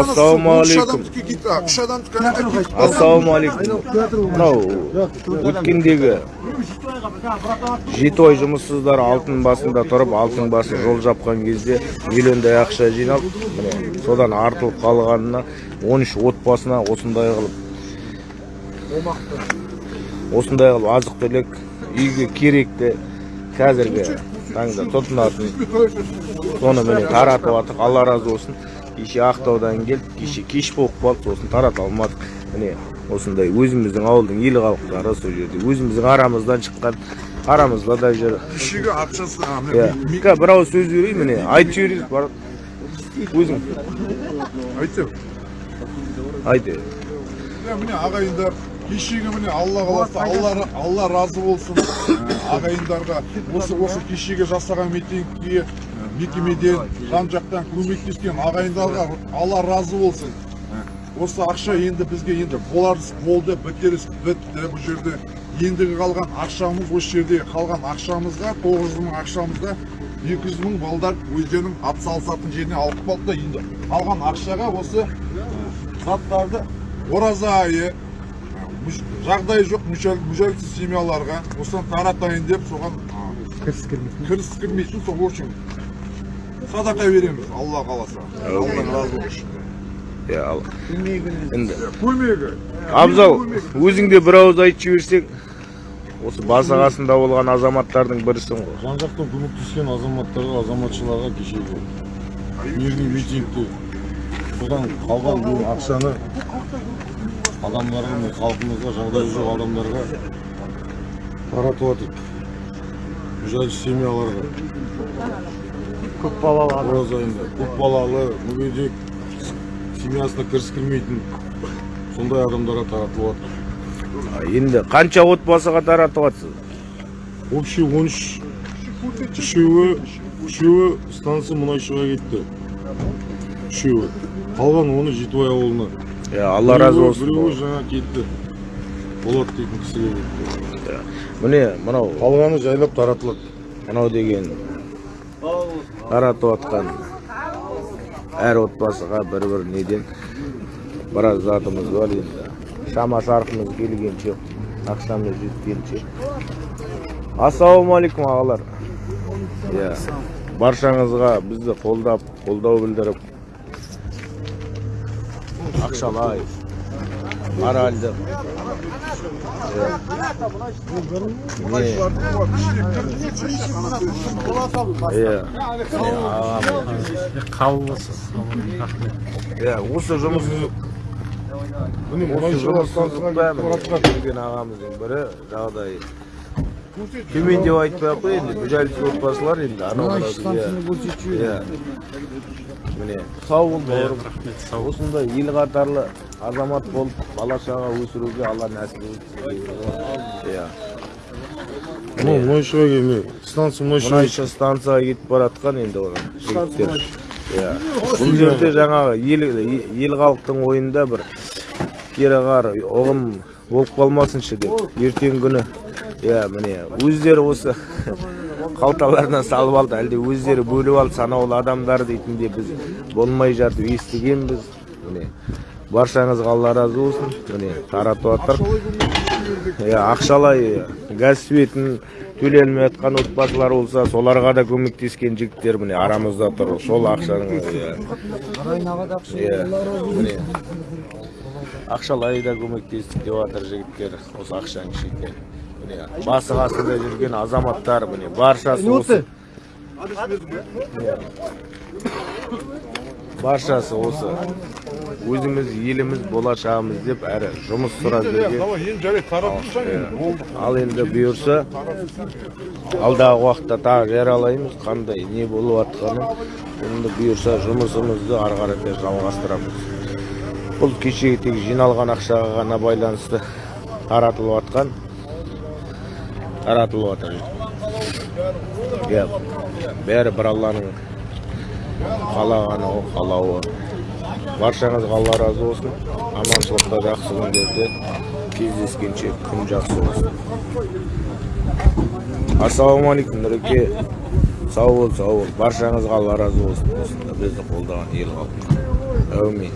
ассалаумағалейкум үш мынау өткендегі жеті ай жұмыссыздар алтын басында тұрып алтын басын жол жапқан кезде миллиондай ақша жиналып міне содан артылып қалғанына 13 отбасына осындай қылып осындай қылып азық түлік үйге керекті қазіргі таңда тұтынатын. Соны міне таратып жатырық алла разы болсын. Кеше ақтаудан келдік кеше кеш болып қалды сосын тарата алмадық. Міне осындай өзіміздің ауылдың ел халықтары сол жерде. Өзіміздің арамыздан шыққан арамызда да жүр кішіге ақшасы иә бір ауыз сөз берейін міне. Айтып жіберейін бар өзің. Айтсам айт міне ағайындар кешегі міне алла қаласа алла алла разы болсын. Ә, ағайындарға осы осы кешегі жасаған митингіге ә, мекемеден жан жақтан көмектескен ағайындарға алла разы болсын. Ә, осы ақша енді бізге енді боларыз болды бітеріс бітті бұл жерде. Ендігі қалған ақшамыз осы жерде қалған ақшамызға тоғыз жүз мың ақшамызға екі жүз мың балдар өздерінің атсалысатын жеріне алып қалды да енді. Қалған ақшаға осы заттарды ораза айы жағдайы жоқ мүшел- мүжәлсіз семьяларға осыдан таратайын деп соған кіріс кірмейтін кіріс кірмейтін сол в общем садақа береміз алла қаласа. Алла разы болсын иә ал енді көмегі. Абзал өзің де бір ауыз айтып жіберсең осы басы қасында болған азаматтардың бірісің ғой. Жан жақтан көмектескен азаматтарға азаматшыларға кешегі мирный митингте. Содан қалған бұл ақшаны адамдарға міне халқымызға жағдайы жоқ адамдарға таратып жатырық мүжәлсіз семьяларға. Көп балалы ораза айында көп балалы мүгедек семьясына кіріс кірмейтін сондай адамдарға таратылып жатыр А, енді қанша отбасыға таратып жатсыз общий он үш үшеуі үшеуі станция мұнайшыға кетті. Үшеуі. Қалған оны жетібай ауылына. Иә алла разы болсын біреуі жаңа кетті болат дейтін кісіге кетті міне мынау қалғаны жайлап таратылады мынау деген таратып жатқан әр отбасыға бір бір неден біраз затымыз бар енді шама шарқымыз келгенше ақшамыз жеткенше ассалаумағалейкум ағалар иә баршаңызға бізді қолдап қолдау білдіріп ақшалай моральдық иә. Не, иә иә осы жұмыс осы жұмыссыздықта ағамыздың бірі жағдайы төмен деп айтпай ақ қояйын енді мүжәлсіз отбасылар енді анау иә міне сау бол бауырым. осындай ел қатарлы азамат болып бала шаға өсіруге алла нәсіп етсін. Иә. Мынау мұнайшыға келме станция мұнайшыға мұнайшы станцияға кетіп бара жатқан енді оның жігіттер. Иә. бұл жерде жаңағы ел ел халықтың ойында бір кері қар ұғым болып қалмасыншы деп. Ертеңгі күні. Иә міне өздері осы қалталарынан салып алды. Әлде өздері бөліп алды санаулы адамдар дейтін де біз болмай жатып естігенбіз. Міне баршаңызға алла разы болсын. Міне таратып жатыр ақшалай газ светін төлей алмай жатқан отбасылар болса соларға да көмектескен жігіттер міне арамызда тұр. Сол ақшаның міне ақшалай да көмектестік деп жатыр жігіттер. Осы ақшаның ішінде міне басы қасында жүрген азаматтар міне баршасы осы. Баршасы осы. Өзіміз еліміз болашағымыз деп әрі жұмыс сұрап жүрген. ал енді. бұйырса алдағы уақытта тағы жариялаймыз қандай не болып жатқанын енді бұйырса жұмысымызды ары қаратай жалғастырамыз. Бұл кешегі тек жиналған ақшаға ғана байланысты таратылып жатқан таратылып жатыр бәрі бір алланың қалағаны ғой қалауы баршаңызға алла разы болсын. Аманшылықта жақсы күндерде кездескенше күн жақсы болсын. Ассалаумағалейкум нұреке. Сау бол сау бол. Баршаңызға алла разы болсын. Осында бізді қолдаған ел халқына. Әумин.